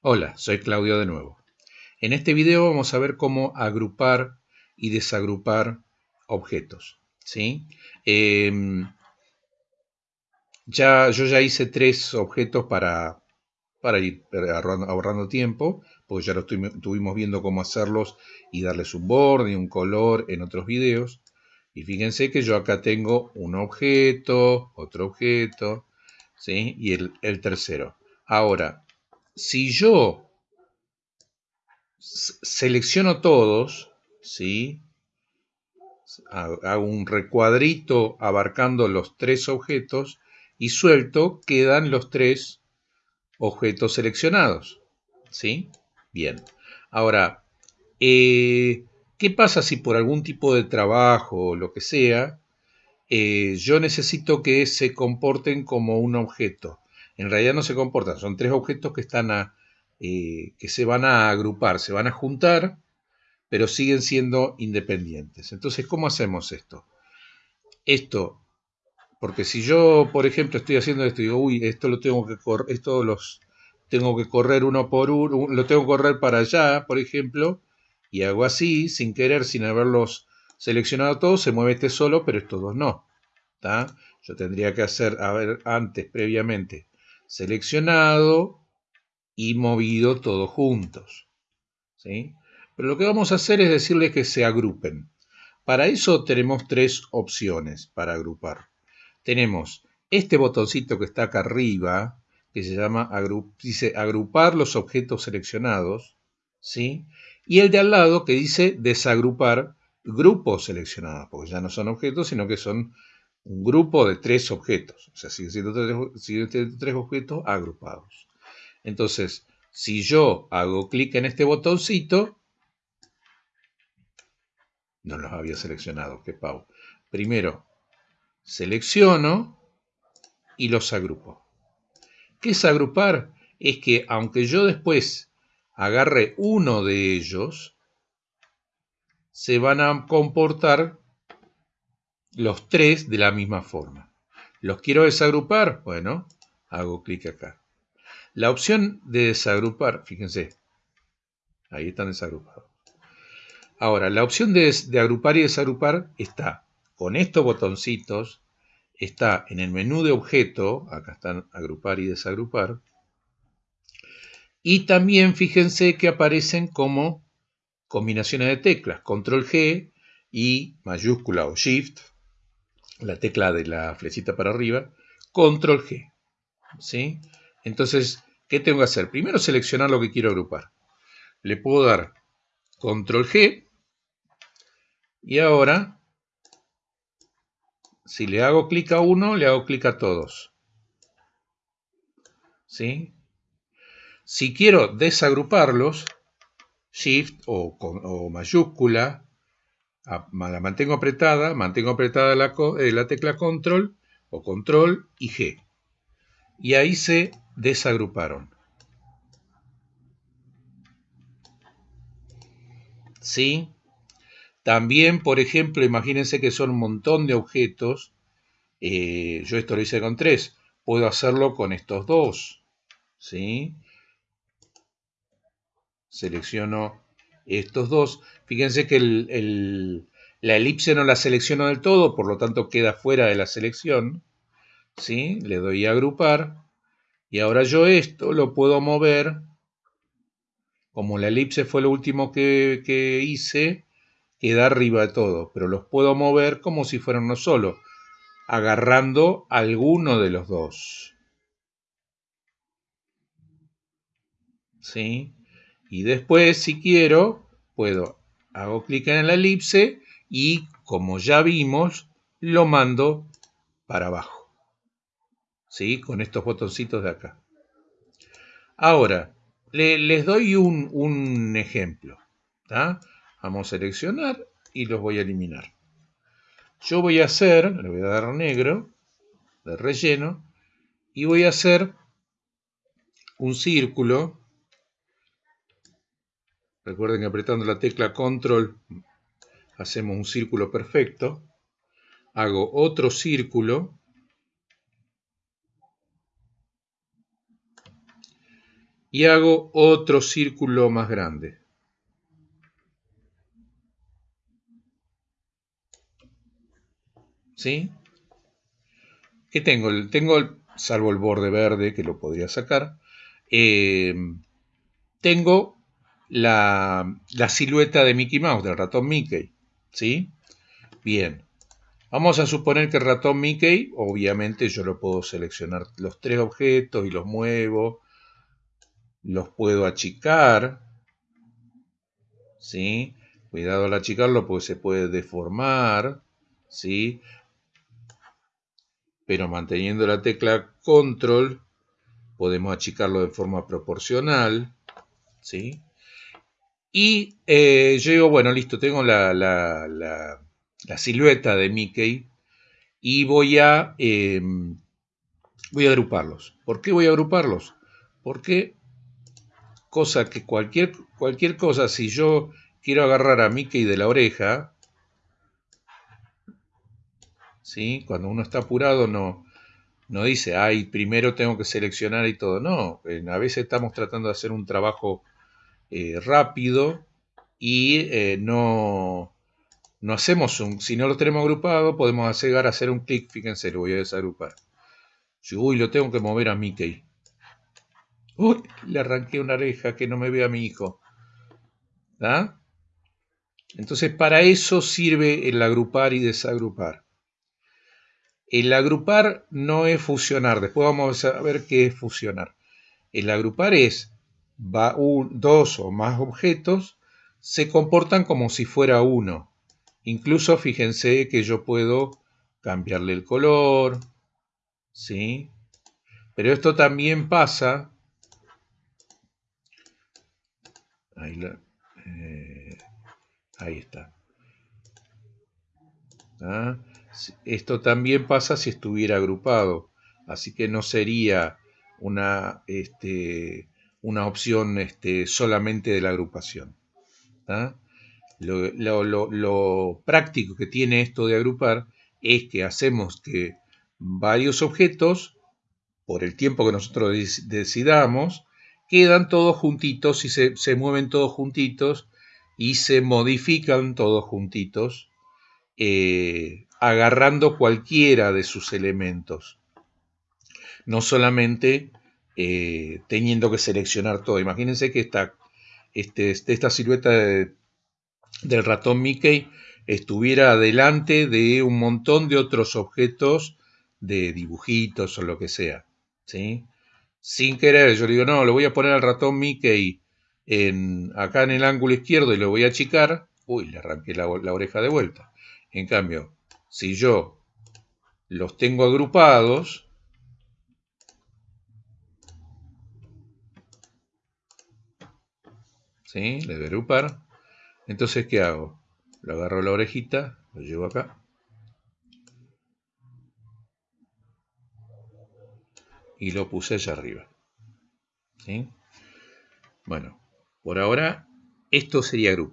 Hola, soy Claudio de nuevo. En este video vamos a ver cómo agrupar y desagrupar objetos. ¿sí? Em, ya, yo ya hice tres objetos para, para ir ahorrando, tiempo, porque ya lo estuvimos viendo cómo hacerlos y darles un borde y un color en otros videos. Y fíjense que yo acá tengo un objeto, otro objeto, ¿sí? y el, el tercero. Ahora, si yo selecciono todos, ¿sí? hago un recuadrito abarcando los tres objetos y suelto, quedan los tres objetos seleccionados. ¿Sí? Bien. Ahora, eh, ¿qué pasa si por algún tipo de trabajo o lo que sea, eh, yo necesito que se comporten como un objeto? En realidad no se comportan, son tres objetos que están a, eh, que se van a agrupar, se van a juntar, pero siguen siendo independientes. Entonces, ¿cómo hacemos esto? Esto, porque si yo, por ejemplo, estoy haciendo esto y digo, uy, esto lo tengo que correr, esto los tengo que correr uno por uno, lo tengo que correr para allá, por ejemplo, y hago así, sin querer, sin haberlos seleccionado todos, se mueve este solo, pero estos dos no. Yo tendría que hacer, a ver, antes, previamente, seleccionado y movido todos juntos. ¿sí? Pero lo que vamos a hacer es decirles que se agrupen. Para eso tenemos tres opciones para agrupar. Tenemos este botoncito que está acá arriba, que se llama dice agrupar los objetos seleccionados, ¿sí? Y el de al lado que dice desagrupar grupos seleccionados, porque ya no son objetos, sino que son un grupo de tres objetos, o sea, siguen siendo tres, objetos agrupados. Entonces, si yo hago clic en este botoncito, no los había seleccionado, qué pau. Primero, selecciono y los agrupo. ¿Qué es agrupar? Es que aunque yo después agarre uno de ellos, se van a comportar los tres de la misma forma. ¿Los quiero desagrupar? Bueno, hago clic acá. La opción de desagrupar, fíjense, ahí están desagrupados. Ahora, la opción de, agrupar y desagrupar está con estos botoncitos, está en el menú de objeto, acá están agrupar y desagrupar, y también fíjense que aparecen como combinaciones de teclas, control G y mayúscula o shift la tecla de la flechita para arriba, control G. ¿sí? Entonces, ¿qué tengo que hacer? Primero seleccionar lo que quiero agrupar. Le puedo dar control G y ahora, si le hago clic a uno, le hago clic a todos. ¿Sí? Si quiero desagruparlos, Shift o, o mayúscula la mantengo apretada, mantengo apretada la, eh, la tecla control o control y G. Y ahí se desagruparon. ¿Sí? También, por ejemplo, imagínense que son un montón de objetos. Eh, yo esto lo hice con tres. Puedo hacerlo con estos dos. ¿Sí? Selecciono estos dos. Fíjense que la elipse no la selecciono del todo, por lo tanto queda fuera de la selección. ¿sí? Le doy a agrupar. Y ahora yo esto lo puedo mover. Como la elipse fue lo último que, que hice, queda arriba de todo. Pero los puedo mover como si fueran uno solo, agarrando alguno de los dos. ¿Sí? Y después, si quiero, puedo, hago clic en la elipse y como ya vimos, lo mando para abajo. ¿Sí? Con estos botoncitos de acá. Ahora, les doy un, un ejemplo. Vamos a seleccionar y los voy a eliminar. Yo voy a hacer, le voy a dar negro, de relleno, y voy a hacer un círculo Recuerden que apretando la tecla control hacemos un círculo perfecto. Hago otro círculo. y hago otro círculo más grande. ¿Sí? ¿Qué tengo? Tengo, salvo el borde verde que lo podría sacar, eh, tengo la, silueta de Mickey Mouse, del ratón Mickey. ¿Sí? Bien. Vamos a suponer que el ratón Mickey, obviamente yo lo puedo seleccionar los tres objetos y los muevo. Los puedo achicar. ¿Sí? Cuidado al achicarlo porque se puede deformar. ¿Sí? pero manteniendo la tecla control podemos achicarlo de forma proporcional, ¿sí? Y eh, yo bueno, listo, tengo la, la, silueta de Mickey y voy a, em, voy a agruparlos. ¿Por qué voy a agruparlos? Porque cosa que cualquier, cualquier cosa, si yo quiero agarrar a Mickey de la oreja, cuando uno está apurado no, no dice, ay, primero tengo que seleccionar y todo. No, a veces estamos tratando de hacer un trabajo eh, rápido y eh, no, no hacemos un, si no lo tenemos agrupado, podemos llegar a hacer un clic, fíjense, lo voy a desagrupar. uy, lo tengo que mover a Mickey. Uy, le arranqué una oreja que no me vea mi hijo. Entonces, para eso sirve el agrupar y desagrupar. El agrupar no es fusionar, después vamos a ver qué es fusionar. El agrupar es va dos o más objetos se comportan como si fuera uno. Incluso fíjense que yo puedo cambiarle el color, ¿sí? Pero esto también pasa. Ahí, eh, ahí está. ¿Ah? Esto también pasa si estuviera agrupado, así que no sería una, este, una opción este, solamente de la agrupación. Lo, práctico que tiene esto de agrupar es que hacemos que varios objetos, por el tiempo que nosotros decidamos, quedan todos juntitos y se, se mueven todos juntitos y se modifican todos juntitos eh, agarrando cualquiera de sus elementos, no solamente eh, teniendo que seleccionar todo. Imagínense que esta, este, esta silueta del ratón Mickey estuviera delante de un montón de otros objetos de dibujitos o lo que sea. ¿sí? Sin querer, yo digo, no, lo voy a poner al ratón Mickey en, acá en el ángulo izquierdo y lo voy a achicar. Uy, le arranqué la oreja de vuelta. En cambio, si yo los tengo agrupados, ¿sí? Le voy a agrupar. Entonces, ¿qué hago? Lo agarro la orejita, lo llevo acá. Y lo puse allá arriba. ¿Sí? Bueno, por ahora esto sería grupo.